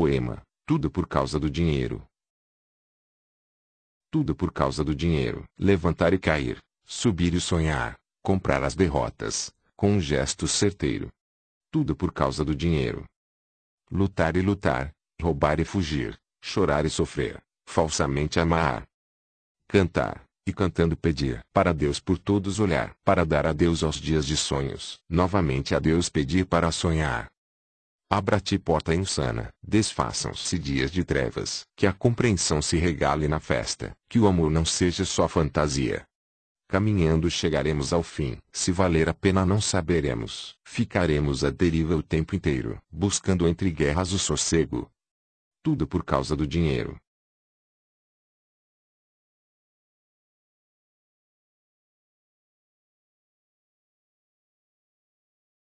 Poema, tudo por causa do dinheiro. Tudo por causa do dinheiro. Levantar e cair, subir e sonhar, comprar as derrotas, com um gesto certeiro. Tudo por causa do dinheiro. Lutar e lutar, roubar e fugir, chorar e sofrer, falsamente amar. Cantar, e cantando pedir para Deus por todos olhar, para dar a Deus aos dias de sonhos, novamente a Deus pedir para sonhar. Abra-te porta insana, desfaçam-se dias de trevas, que a compreensão se regale na festa, que o amor não seja só fantasia. Caminhando chegaremos ao fim, se valer a pena não saberemos, ficaremos à deriva o tempo inteiro, buscando entre guerras o sossego. Tudo por causa do dinheiro.